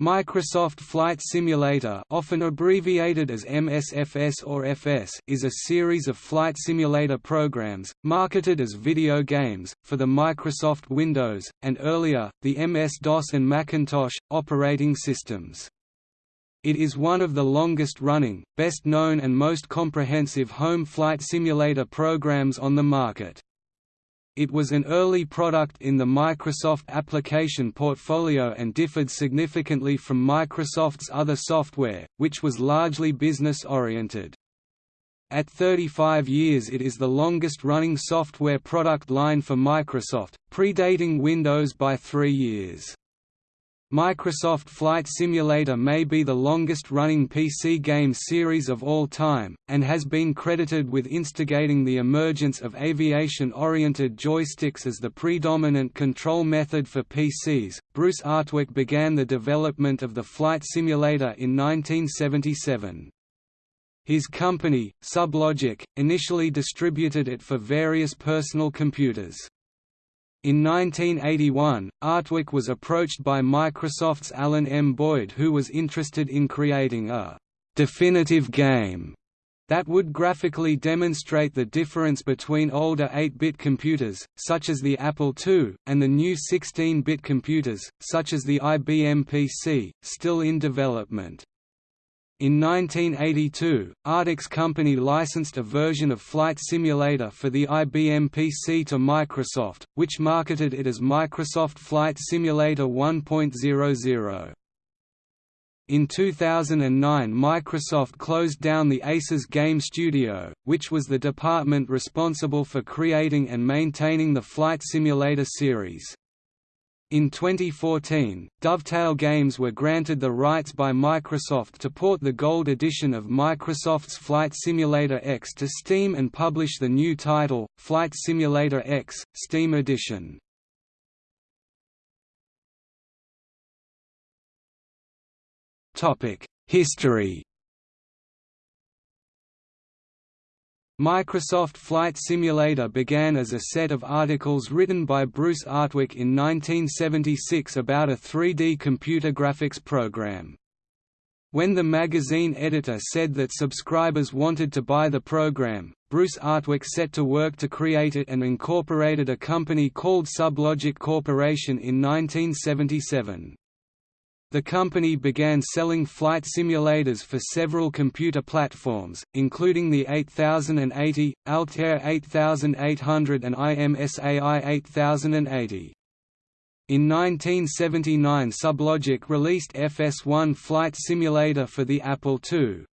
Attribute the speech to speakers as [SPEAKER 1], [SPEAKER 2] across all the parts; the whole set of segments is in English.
[SPEAKER 1] Microsoft Flight Simulator often abbreviated as MSFS or FS is a series of flight simulator programs, marketed as video games, for the Microsoft Windows, and earlier, the MS-DOS and Macintosh, operating systems. It is one of the longest-running, best-known and most comprehensive home flight simulator programs on the market. It was an early product in the Microsoft application portfolio and differed significantly from Microsoft's other software, which was largely business-oriented. At 35 years it is the longest-running software product line for Microsoft, predating Windows by three years. Microsoft Flight Simulator may be the longest-running PC game series of all time, and has been credited with instigating the emergence of aviation-oriented joysticks as the predominant control method for PCs. Bruce Artwick began the development of the flight simulator in 1977. His company, Sublogic, initially distributed it for various personal computers. In 1981, Artwick was approached by Microsoft's Alan M. Boyd who was interested in creating a «definitive game» that would graphically demonstrate the difference between older 8-bit computers, such as the Apple II, and the new 16-bit computers, such as the IBM PC, still in development. In 1982, Artwick's company licensed a version of Flight Simulator for the IBM PC to Microsoft, which marketed it as Microsoft Flight Simulator 1.00. In 2009 Microsoft closed down the Aces Game Studio, which was the department responsible for creating and maintaining the Flight Simulator series. In 2014, Dovetail Games were granted the rights by Microsoft to port the Gold edition of Microsoft's Flight Simulator X to Steam and publish the new title, Flight Simulator X, Steam Edition. History Microsoft Flight Simulator began as a set of articles written by Bruce Artwick in 1976 about a 3D computer graphics program. When the magazine editor said that subscribers wanted to buy the program, Bruce Artwick set to work to create it and incorporated a company called Sublogic Corporation in 1977. The company began selling flight simulators for several computer platforms, including the 8080, Altair 8800 and IMSAI 8080. In 1979 Sublogic released FS1 Flight Simulator for the Apple II,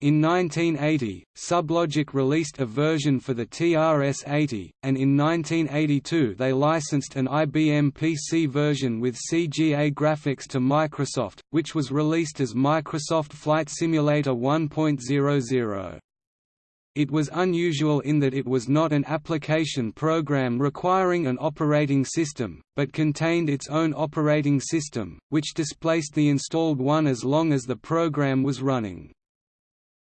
[SPEAKER 1] in 1980, Sublogic released a version for the TRS-80, and in 1982 they licensed an IBM PC version with CGA graphics to Microsoft, which was released as Microsoft Flight Simulator 1.00. It was unusual in that it was not an application program requiring an operating system, but contained its own operating system, which displaced the installed one as long as the program was running.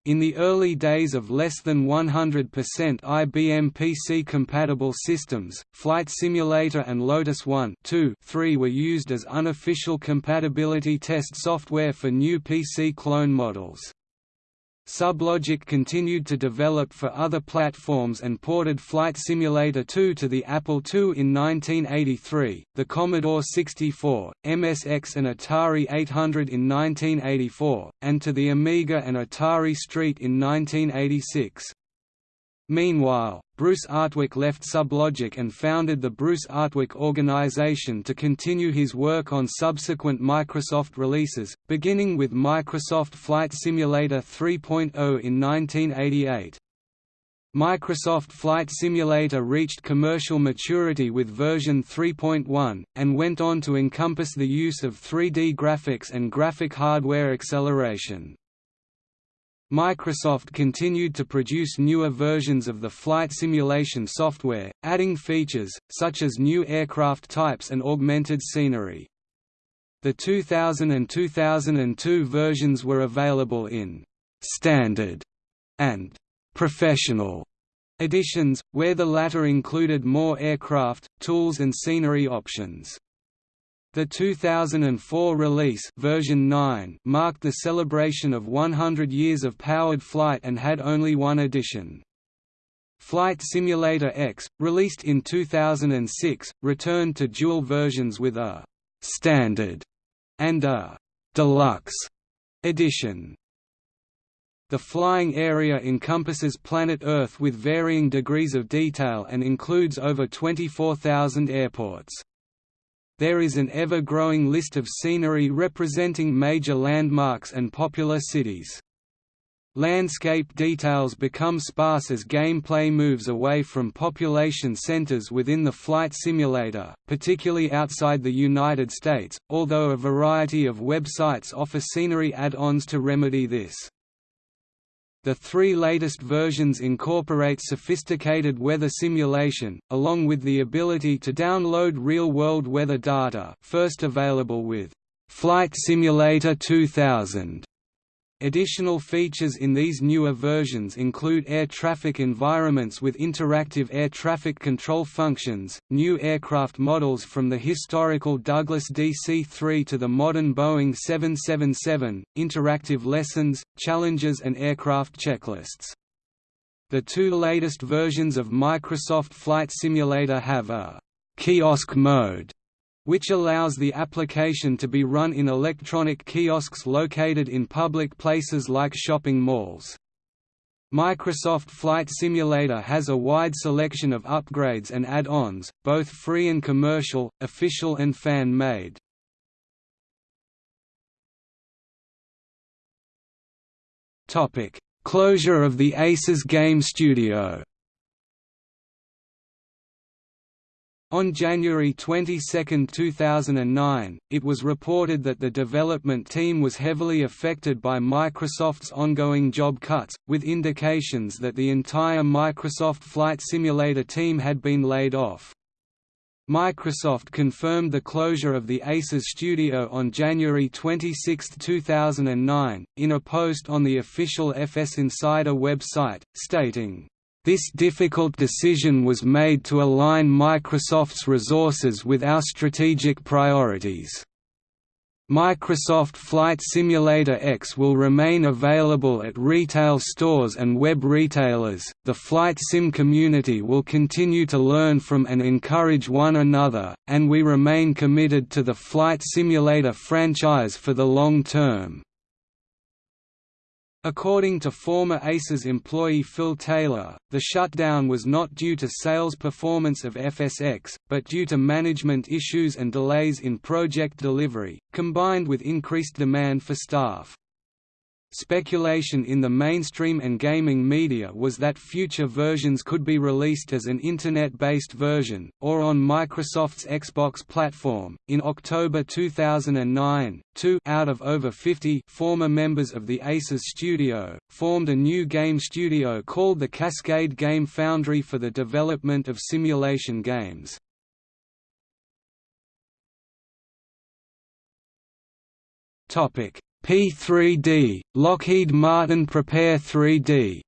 [SPEAKER 1] In the early days of less than 100% IBM PC-compatible systems, Flight Simulator and Lotus 1 2, 3 were used as unofficial compatibility test software for new PC clone models. Sublogic continued to develop for other platforms and ported Flight Simulator 2 to the Apple II in 1983, the Commodore 64, MSX and Atari 800 in 1984, and to the Amiga and Atari ST in 1986. Meanwhile, Bruce Artwick left Sublogic and founded the Bruce Artwick Organization to continue his work on subsequent Microsoft releases, beginning with Microsoft Flight Simulator 3.0 in 1988. Microsoft Flight Simulator reached commercial maturity with version 3.1, and went on to encompass the use of 3D graphics and graphic hardware acceleration. Microsoft continued to produce newer versions of the flight simulation software, adding features, such as new aircraft types and augmented scenery. The 2000 and 2002 versions were available in «standard» and «professional» editions, where the latter included more aircraft, tools and scenery options. The 2004 release version 9 marked the celebration of 100 years of powered flight and had only one edition. Flight Simulator X, released in 2006, returned to dual versions with a «standard» and a «deluxe» edition. The flying area encompasses planet Earth with varying degrees of detail and includes over 24,000 airports. There is an ever-growing list of scenery representing major landmarks and popular cities. Landscape details become sparse as gameplay moves away from population centers within the flight simulator, particularly outside the United States, although a variety of websites offer scenery add-ons to remedy this. The three latest versions incorporate sophisticated weather simulation, along with the ability to download real-world weather data first available with Flight Simulator 2000. Additional features in these newer versions include air traffic environments with interactive air traffic control functions, new aircraft models from the historical Douglas DC-3 to the modern Boeing 777, interactive lessons, challenges and aircraft checklists. The two latest versions of Microsoft Flight Simulator have a «kiosk mode» which allows the application to be run in electronic kiosks located in public places like shopping malls. Microsoft Flight Simulator has a wide selection of upgrades and add-ons, both free and commercial, official and fan-made. Closure of the Aces Game Studio On January 22, 2009, it was reported that the development team was heavily affected by Microsoft's ongoing job cuts, with indications that the entire Microsoft Flight Simulator team had been laid off. Microsoft confirmed the closure of the Aces studio on January 26, 2009, in a post on the official FS Insider website, stating, this difficult decision was made to align Microsoft's resources with our strategic priorities. Microsoft Flight Simulator X will remain available at retail stores and web retailers. The flight sim community will continue to learn from and encourage one another, and we remain committed to the Flight Simulator franchise for the long term. According to former ACES employee Phil Taylor, the shutdown was not due to sales performance of FSX, but due to management issues and delays in project delivery, combined with increased demand for staff. Speculation in the mainstream and gaming media was that future versions could be released as an Internet-based version, or on Microsoft's Xbox platform. In October 2009, two out of over 50 former members of the Aces studio formed a new game studio called the Cascade Game Foundry for the development of simulation games. Topic P3D, Lockheed Martin Prepare 3D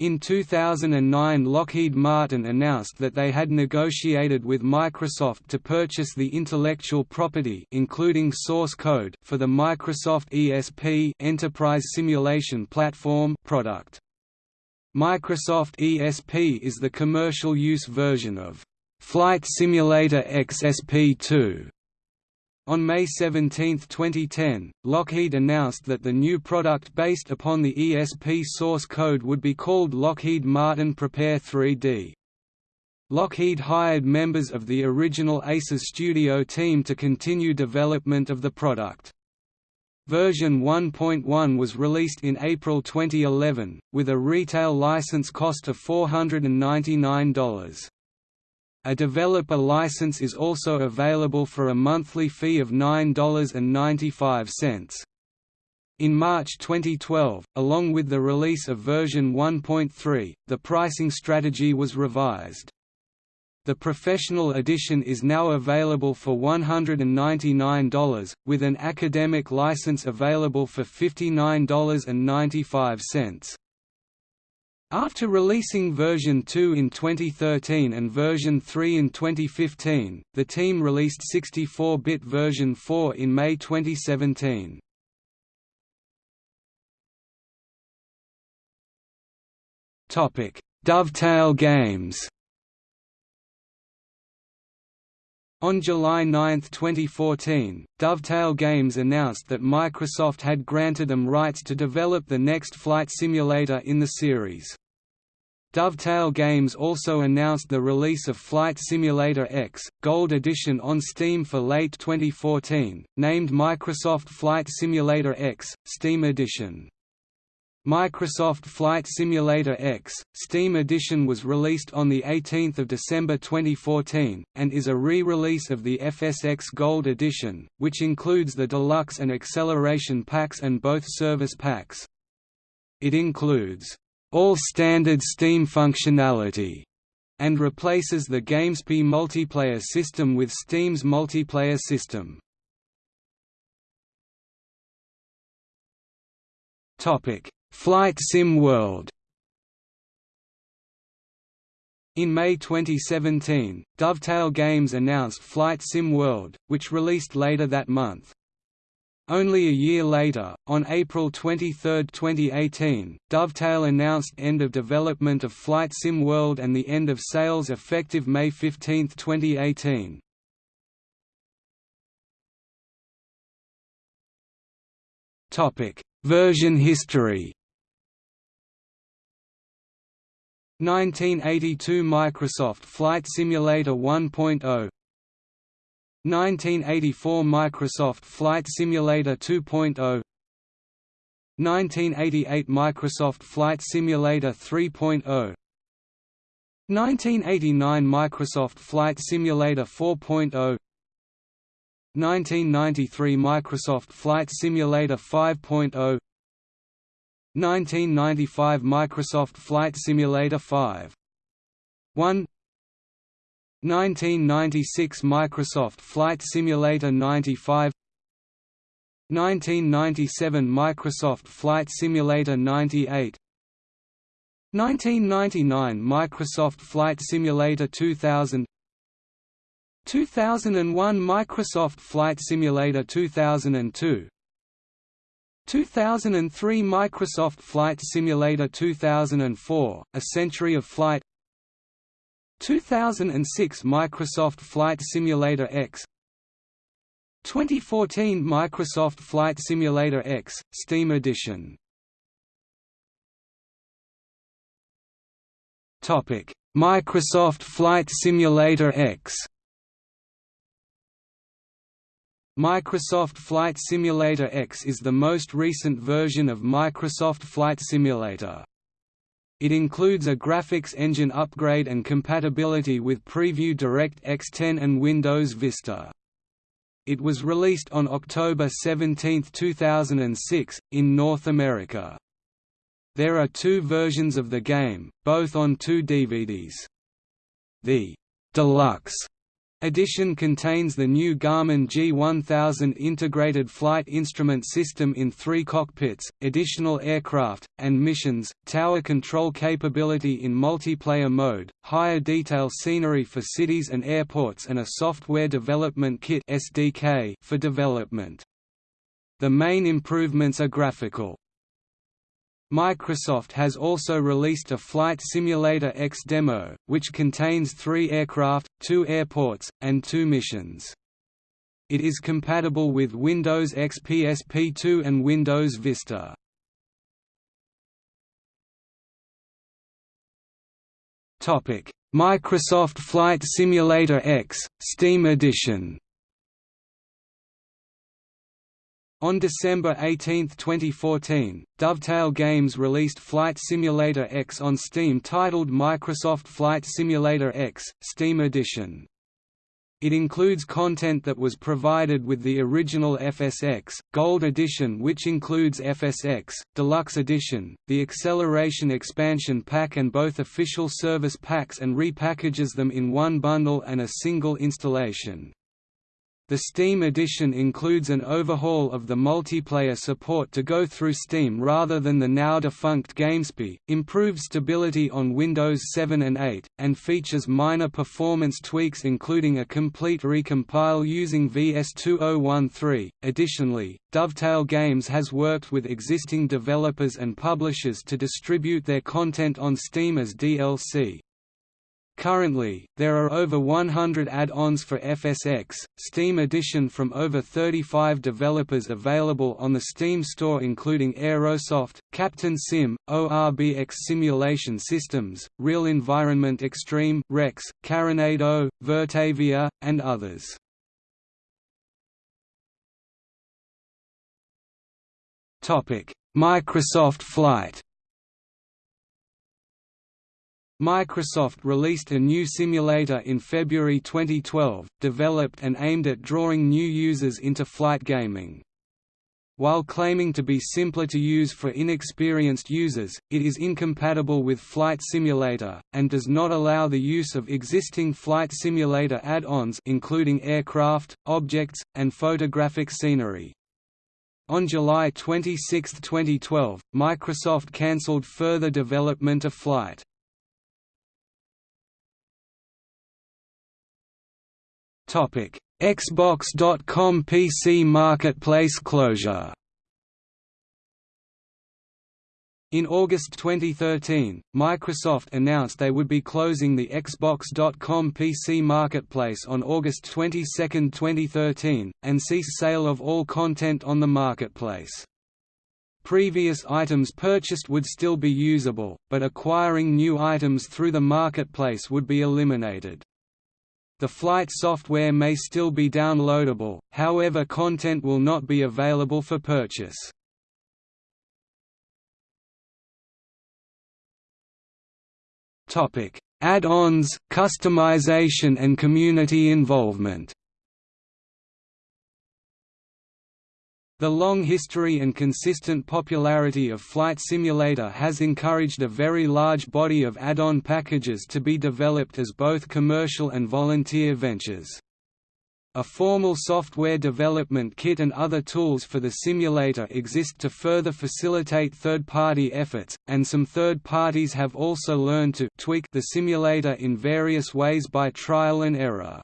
[SPEAKER 1] In 2009 Lockheed Martin announced that they had negotiated with Microsoft to purchase the intellectual property including source code for the Microsoft ESP Enterprise Simulation Platform product. Microsoft ESP is the commercial use version of Flight Simulator XSP2 on May 17, 2010, Lockheed announced that the new product based upon the ESP source code would be called Lockheed Martin Prepare 3D. Lockheed hired members of the original ACES studio team to continue development of the product. Version 1.1 was released in April 2011, with a retail license cost of $499. A developer license is also available for a monthly fee of $9.95. In March 2012, along with the release of version 1.3, the pricing strategy was revised. The professional edition is now available for $199, with an academic license available for $59.95. After releasing version 2 in 2013 and version 3 in 2015, the team released 64-bit version 4 in May 2017. Topic: Dovetail Games. On July 9, 2014, Dovetail Games announced that Microsoft had granted them rights to develop the next flight simulator in the series. Dovetail Games also announced the release of Flight Simulator X, Gold Edition on Steam for late 2014, named Microsoft Flight Simulator X, Steam Edition. Microsoft Flight Simulator X, Steam Edition was released on 18 December 2014, and is a re-release of the FSX Gold Edition, which includes the Deluxe and Acceleration packs and both Service packs. It includes, "...all standard Steam functionality", and replaces the GameSpy multiplayer system with Steam's multiplayer system. Topic Flight Sim World In May 2017, Dovetail Games announced Flight Sim World, which released later that month. Only a year later, on April 23, 2018, Dovetail announced end of development of Flight Sim World and the end of sales effective May 15, 2018. Version history 1982 Microsoft Flight Simulator 1.0 1984 Microsoft Flight Simulator 2.0 1988 Microsoft Flight Simulator 3.0 1989 Microsoft Flight Simulator 4.0 1993 Microsoft Flight Simulator 5.0 1995 Microsoft Flight Simulator 5 1 1996 Microsoft Flight Simulator 95 1997 Microsoft Flight Simulator 98 1999 Microsoft Flight Simulator 2000 2001 Microsoft Flight Simulator 2002 2003 Microsoft Flight Simulator 2004, A Century of Flight 2006 Microsoft Flight Simulator X 2014 Microsoft Flight Simulator X, Steam Edition. Microsoft Flight Simulator X Microsoft Flight Simulator X is the most recent version of Microsoft Flight Simulator. It includes a graphics engine upgrade and compatibility with Preview DirectX 10 and Windows Vista. It was released on October 17, 2006, in North America. There are two versions of the game, both on two DVDs. The «Deluxe» Edition contains the new Garmin G1000 integrated flight instrument system in three cockpits, additional aircraft, and missions, tower control capability in multiplayer mode, higher detail scenery for cities and airports and a software development kit SDK for development. The main improvements are graphical. Microsoft has also released a Flight Simulator X demo, which contains three aircraft, two airports, and two missions. It is compatible with Windows XP SP2 and Windows Vista. Microsoft Flight Simulator X, Steam Edition On December 18, 2014, Dovetail Games released Flight Simulator X on Steam titled Microsoft Flight Simulator X, Steam Edition. It includes content that was provided with the original FSX, Gold Edition which includes FSX, Deluxe Edition, the Acceleration Expansion Pack and both official service packs and repackages them in one bundle and a single installation. The Steam edition includes an overhaul of the multiplayer support to go through Steam rather than the now-defunct GameSpy, improved stability on Windows 7 and 8, and features minor performance tweaks including a complete recompile using VS2013. Additionally, Dovetail Games has worked with existing developers and publishers to distribute their content on Steam as DLC. Currently, there are over 100 add-ons for FSX, Steam Edition from over 35 developers available on the Steam store including Aerosoft, Captain Sim, ORBX Simulation Systems, Real Environment Extreme Rex, Carenado, Virtavia, and others. Microsoft Flight Microsoft released a new simulator in February 2012, developed and aimed at drawing new users into flight gaming. While claiming to be simpler to use for inexperienced users, it is incompatible with Flight Simulator, and does not allow the use of existing Flight Simulator add-ons including aircraft, objects, and photographic scenery. On July 26, 2012, Microsoft cancelled further development of Flight. Xbox.com PC Marketplace closure In August 2013, Microsoft announced they would be closing the Xbox.com PC Marketplace on August 22, 2013, and cease sale of all content on the marketplace. Previous items purchased would still be usable, but acquiring new items through the marketplace would be eliminated. The flight software may still be downloadable, however content will not be available for purchase. Add-ons, customization and community involvement The long history and consistent popularity of Flight Simulator has encouraged a very large body of add-on packages to be developed as both commercial and volunteer ventures. A formal software development kit and other tools for the simulator exist to further facilitate third-party efforts, and some third parties have also learned to tweak the simulator in various ways by trial and error.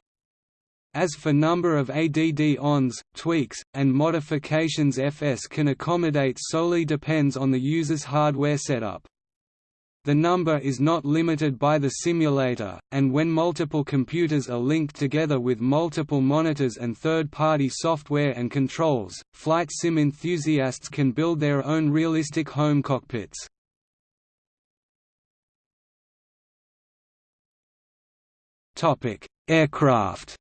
[SPEAKER 1] As for number of ADD-ons, tweaks, and modifications FS can accommodate solely depends on the user's hardware setup. The number is not limited by the simulator, and when multiple computers are linked together with multiple monitors and third-party software and controls, flight sim enthusiasts can build their own realistic home cockpits. Aircraft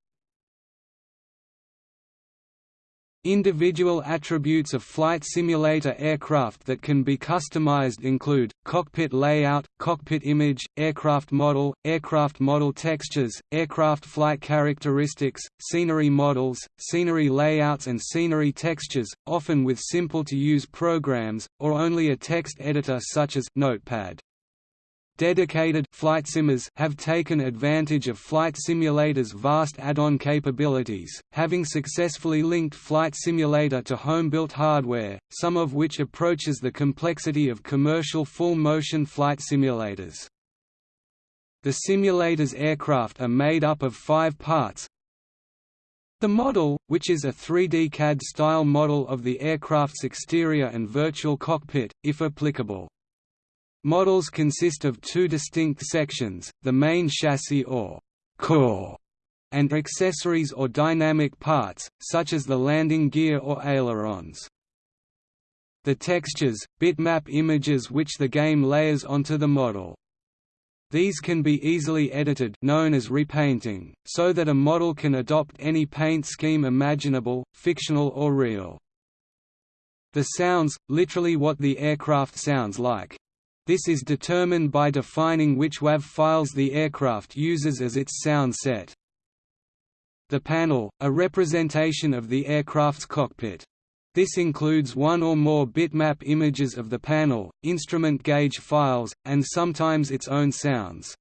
[SPEAKER 1] Individual attributes of flight simulator aircraft that can be customized include, cockpit layout, cockpit image, aircraft model, aircraft model textures, aircraft flight characteristics, scenery models, scenery layouts and scenery textures, often with simple-to-use programs, or only a text editor such as Notepad. Dedicated flight simmers have taken advantage of Flight Simulator's vast add-on capabilities, having successfully linked Flight Simulator to home-built hardware, some of which approaches the complexity of commercial full-motion flight simulators. The simulator's aircraft are made up of five parts, the model, which is a 3D CAD-style model of the aircraft's exterior and virtual cockpit, if applicable. Models consist of two distinct sections, the main chassis or core, and accessories or dynamic parts, such as the landing gear or ailerons. The textures, bitmap images which the game layers onto the model. These can be easily edited known as repainting, so that a model can adopt any paint scheme imaginable, fictional or real. The sounds, literally what the aircraft sounds like, this is determined by defining which WAV files the aircraft uses as its sound set. The panel, a representation of the aircraft's cockpit. This includes one or more bitmap images of the panel, instrument gauge files, and sometimes its own sounds.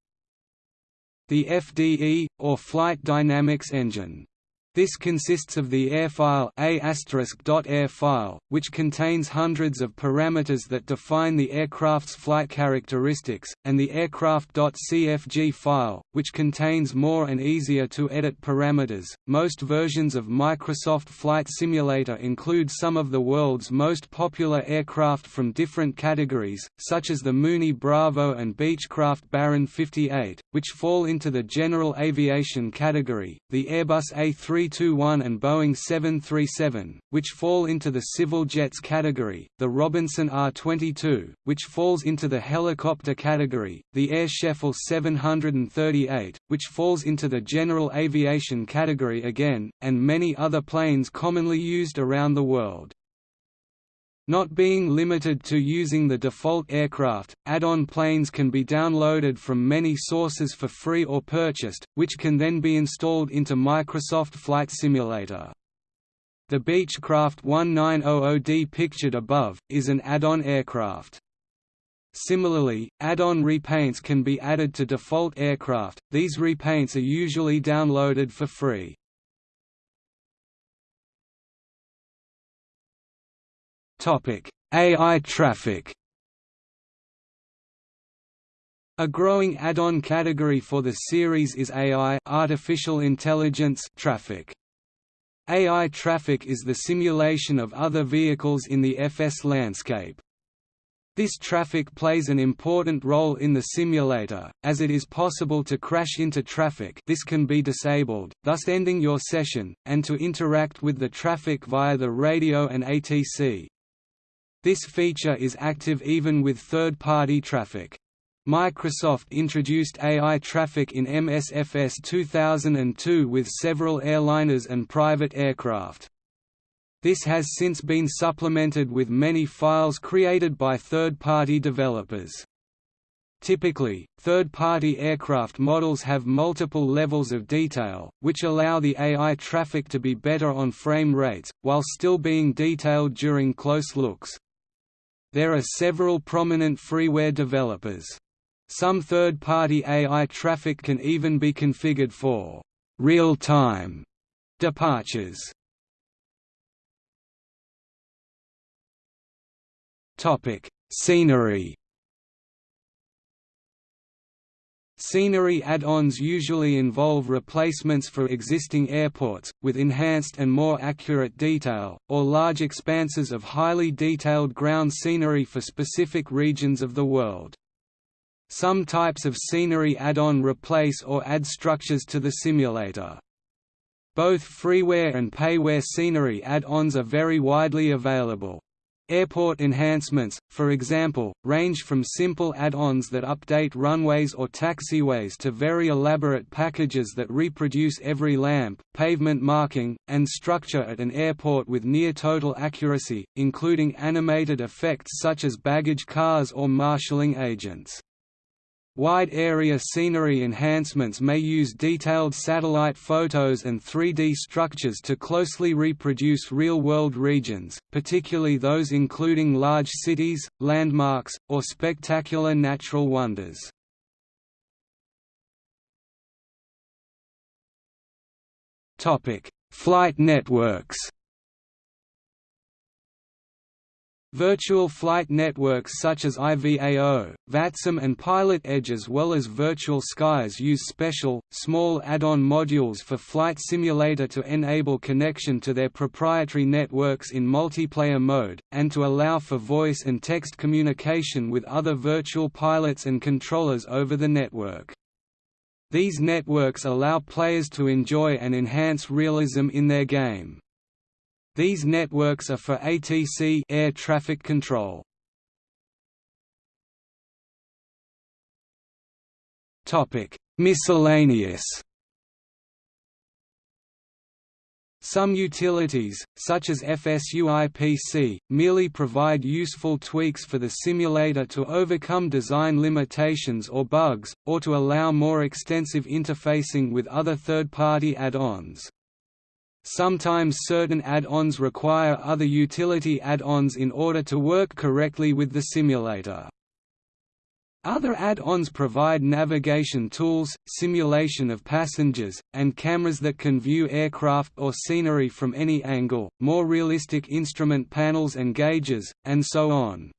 [SPEAKER 1] The FDE, or Flight Dynamics Engine This consists of the air file A*.air file, which contains hundreds of parameters that define the aircraft's flight characteristics, and the aircraft.cfg file, which contains more and easier to edit parameters. Most versions of Microsoft Flight Simulator include some of the world's most popular aircraft from different categories, such as the Mooney Bravo and Beechcraft Baron 58, which fall into the general aviation category, the Airbus A3 321 and Boeing 737, which fall into the civil jets category, the Robinson R-22, which falls into the helicopter category, the Air Sheffield 738, which falls into the general aviation category again, and many other planes commonly used around the world. Not being limited to using the default aircraft, add-on planes can be downloaded from many sources for free or purchased, which can then be installed into Microsoft Flight Simulator. The Beechcraft 1900D pictured above, is an add-on aircraft. Similarly, add-on repaints can be added to default aircraft, these repaints are usually downloaded for free. AI traffic A growing add-on category for the series is AI artificial intelligence traffic. AI traffic is the simulation of other vehicles in the FS landscape. This traffic plays an important role in the simulator, as it is possible to crash into traffic this can be disabled, thus ending your session, and to interact with the traffic via the radio and ATC. This feature is active even with third-party traffic. Microsoft introduced AI traffic in MSFS 2002 with several airliners and private aircraft. This has since been supplemented with many files created by third-party developers. Typically, third-party aircraft models have multiple levels of detail, which allow the AI traffic to be better on frame rates, while still being detailed during close looks. There are several prominent freeware developers. Some third-party AI traffic can even be configured for real-time departures. Topic: Scenery Scenery add-ons usually involve replacements for existing airports, with enhanced and more accurate detail, or large expanses of highly detailed ground scenery for specific regions of the world. Some types of scenery add-on replace or add structures to the simulator. Both freeware and payware scenery add-ons are very widely available. Airport enhancements, for example, range from simple add-ons that update runways or taxiways to very elaborate packages that reproduce every lamp, pavement marking, and structure at an airport with near-total accuracy, including animated effects such as baggage cars or marshalling agents. Wide-area scenery enhancements may use detailed satellite photos and 3D structures to closely reproduce real-world regions, particularly those including large cities, landmarks, or spectacular natural wonders. Flight networks Virtual flight networks such as IVAO, VATSIM and Pilot Edge as well as Virtual Skies use special, small add-on modules for Flight Simulator to enable connection to their proprietary networks in multiplayer mode, and to allow for voice and text communication with other virtual pilots and controllers over the network. These networks allow players to enjoy and enhance realism in their game. These networks are for ATC air traffic control. Topic: Miscellaneous Some utilities, such as FSUIPC, merely provide useful tweaks for the simulator to overcome design limitations or bugs, or to allow more extensive interfacing with other third-party add-ons. Sometimes certain add-ons require other utility add-ons in order to work correctly with the simulator. Other add-ons provide navigation tools, simulation of passengers, and cameras that can view aircraft or scenery from any angle, more realistic instrument panels and gauges, and so on.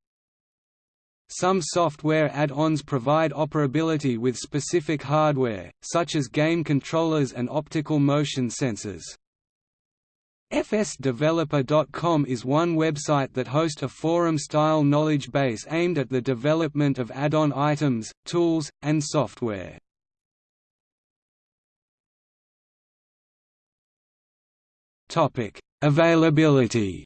[SPEAKER 1] Some software add-ons provide operability with specific hardware, such as game controllers and optical motion sensors. FSDeveloper.com is one website that hosts a forum-style knowledge base aimed at the development of add-on items, tools, and software. Availability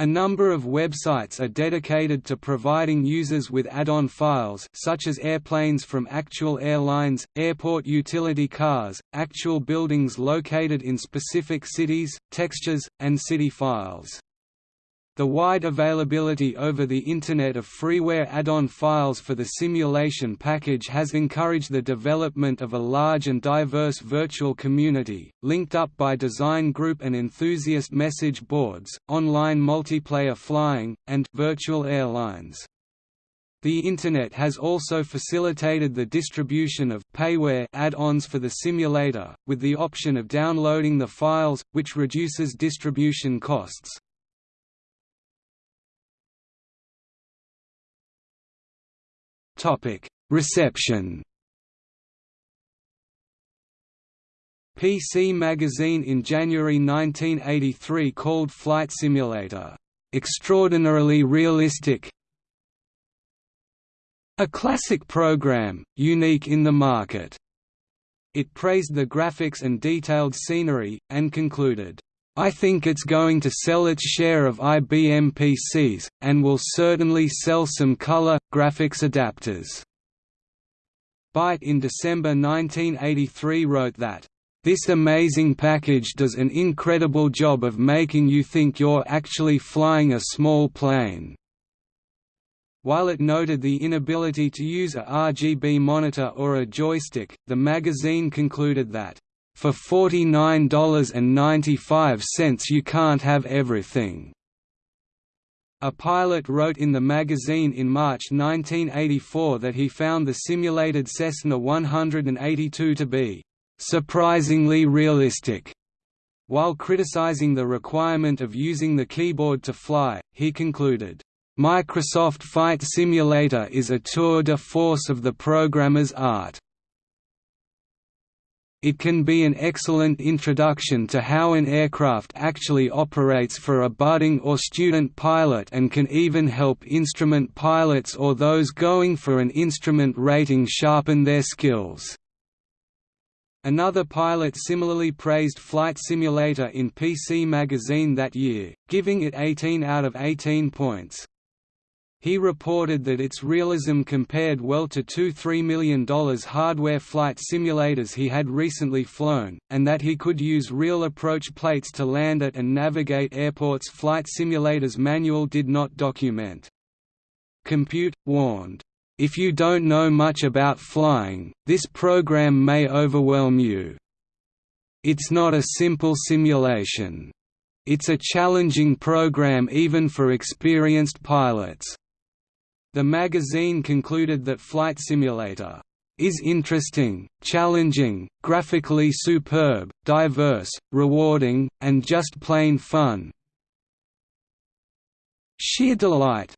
[SPEAKER 1] A number of websites are dedicated to providing users with add-on files such as airplanes from actual airlines, airport utility cars, actual buildings located in specific cities, textures, and city files. The wide availability over the Internet of freeware add-on files for the simulation package has encouraged the development of a large and diverse virtual community, linked up by design group and enthusiast message boards, online multiplayer flying, and virtual airlines. The Internet has also facilitated the distribution of payware add-ons for the simulator, with the option of downloading the files, which reduces distribution costs. Reception. PC Magazine in January 1983 called Flight Simulator, "...extraordinarily realistic a classic program, unique in the market." It praised the graphics and detailed scenery, and concluded, I think it's going to sell its share of IBM PCs, and will certainly sell some color, graphics adapters. Byte in December 1983 wrote that, "...this amazing package does an incredible job of making you think you're actually flying a small plane." While it noted the inability to use a RGB monitor or a joystick, the magazine concluded that for $49.95 you can't have everything. A pilot wrote in the magazine in March 1984 that he found the simulated Cessna 182 to be surprisingly realistic. While criticizing the requirement of using the keyboard to fly, he concluded, Microsoft Flight Simulator is a tour de force of the programmer's art. It can be an excellent introduction to how an aircraft actually operates for a budding or student pilot and can even help instrument pilots or those going for an instrument rating sharpen their skills. Another pilot similarly praised Flight Simulator in PC Magazine that year, giving it 18 out of 18 points. He reported that its realism compared well to two $3 million hardware flight simulators he had recently flown, and that he could use real approach plates to land at and navigate airports Flight Simulator's manual did not document. Compute, warned, "...if you don't know much about flying, this program may overwhelm you. It's not a simple simulation. It's a challenging program even for experienced pilots." The magazine concluded that Flight Simulator is interesting, challenging, graphically superb, diverse, rewarding, and just plain fun. Sheer delight.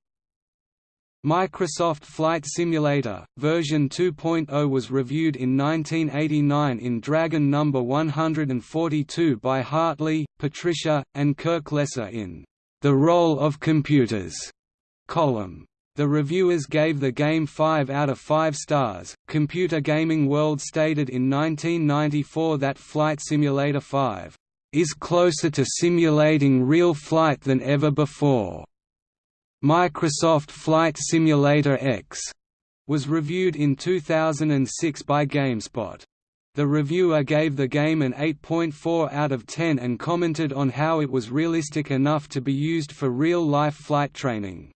[SPEAKER 1] Microsoft Flight Simulator, version 2.0 was reviewed in 1989 in Dragon No. 142 by Hartley, Patricia, and Kirk Lesser in The Role of Computers column. The reviewers gave the game 5 out of 5 stars. Computer Gaming World stated in 1994 that Flight Simulator 5 is closer to simulating real flight than ever before. Microsoft Flight Simulator X was reviewed in 2006 by GameSpot. The reviewer gave the game an 8.4 out of 10 and commented on how it was realistic enough to be used for real-life flight training.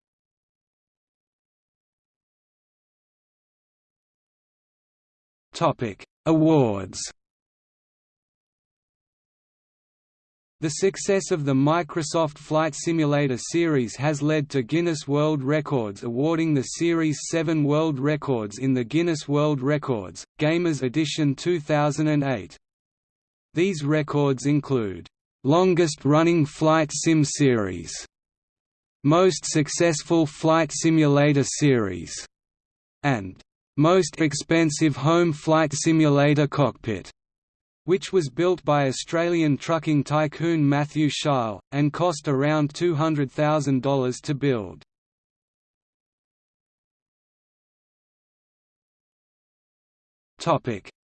[SPEAKER 1] Topic: Awards. The success of the Microsoft Flight Simulator series has led to Guinness World Records awarding the series seven world records in the Guinness World Records, Gamers Edition 2008. These records include, "...longest-running flight sim series", "...most successful flight simulator series", and "...most expensive home flight simulator cockpit." which was built by Australian trucking tycoon Matthew Sheil, and cost around $200,000 to build.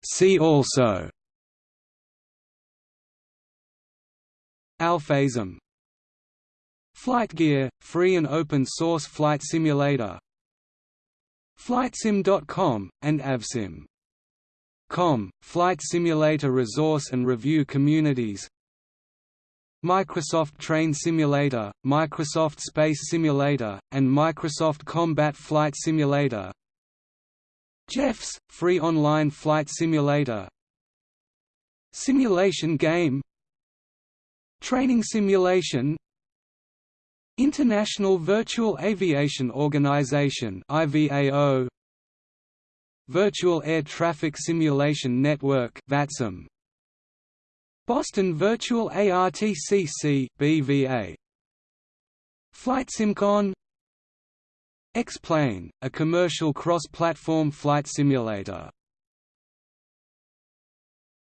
[SPEAKER 1] See also Alphasm Flightgear – free and open source flight simulator Flightsim.com, and Avsim. Com, Flight Simulator Resource and Review Communities. Microsoft Train Simulator, Microsoft Space Simulator, and Microsoft Combat Flight Simulator. GeoFS, free online flight simulator. Simulation game. Training simulation International Virtual Aviation Organization IVAO Virtual Air Traffic Simulation Network VATSIM Boston Virtual ARTCC BVA FlightSimCon X-Plane, a commercial cross-platform flight simulator